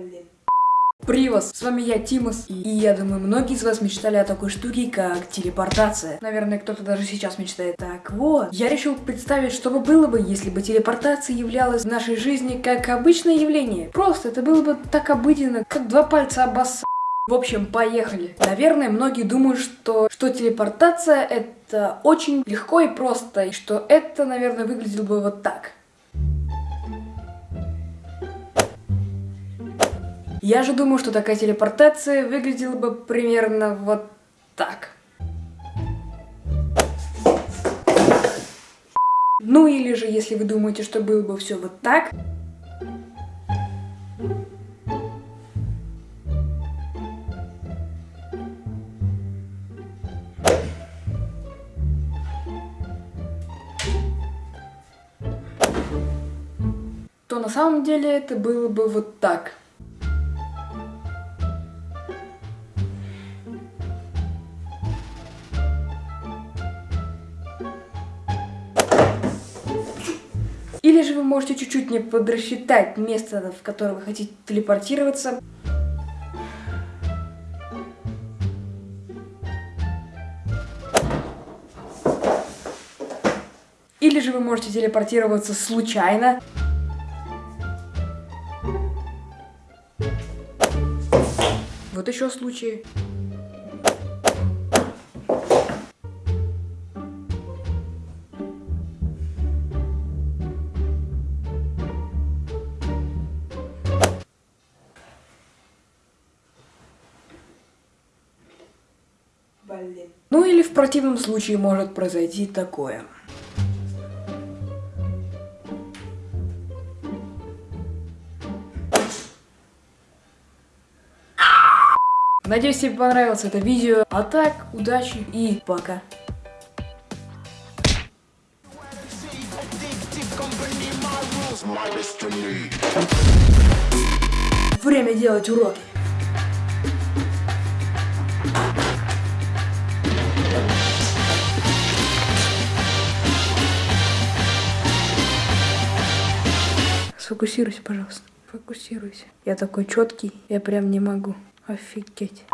Блин. Привет, с вами я, Тимос, и я думаю, многие из вас мечтали о такой штуке, как телепортация. Наверное, кто-то даже сейчас мечтает. Так вот, я решил представить, что бы было бы, если бы телепортация являлась в нашей жизни как обычное явление. Просто это было бы так обыденно, как два пальца обосса. В общем, поехали. Наверное, многие думают, что, что телепортация это очень легко и просто, и что это, наверное, выглядело бы вот так. Я же думаю, что такая телепортация выглядела бы примерно вот так. Ну или же, если вы думаете, что было бы все вот так, то на самом деле это было бы вот так. Или же вы можете чуть-чуть не подрасчитать место, в которое вы хотите телепортироваться. Или же вы можете телепортироваться случайно. Вот еще случаи. Блин. Ну или в противном случае может произойти такое. Надеюсь, тебе понравилось это видео. А так, удачи и пока. Время делать уроки. Сфокусируйся, пожалуйста. Фокусируйся. Я такой четкий, я прям не могу. Офигеть.